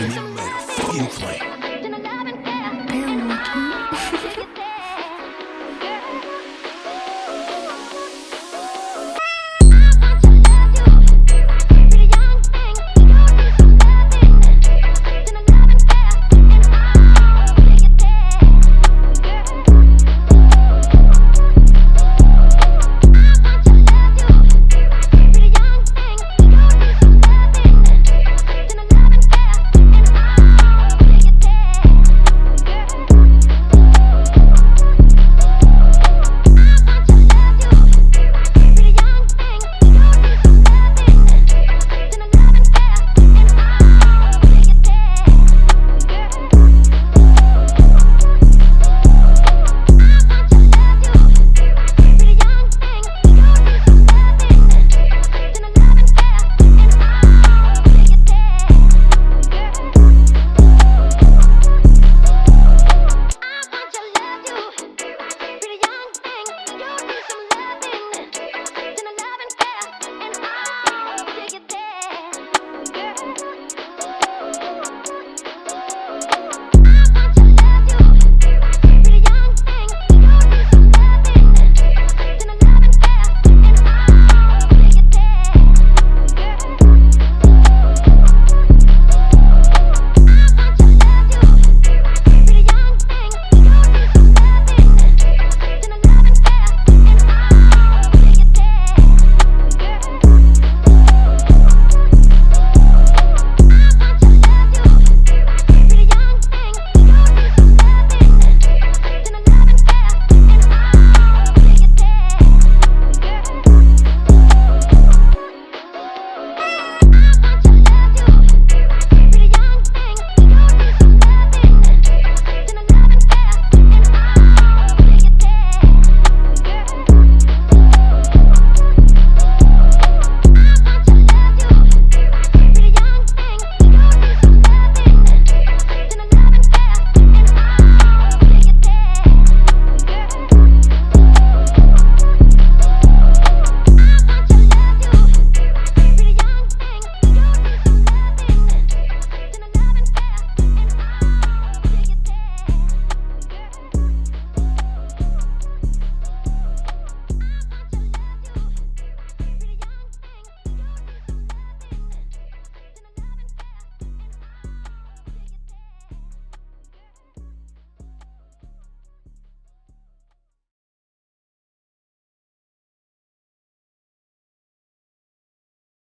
you made a fucking filtro.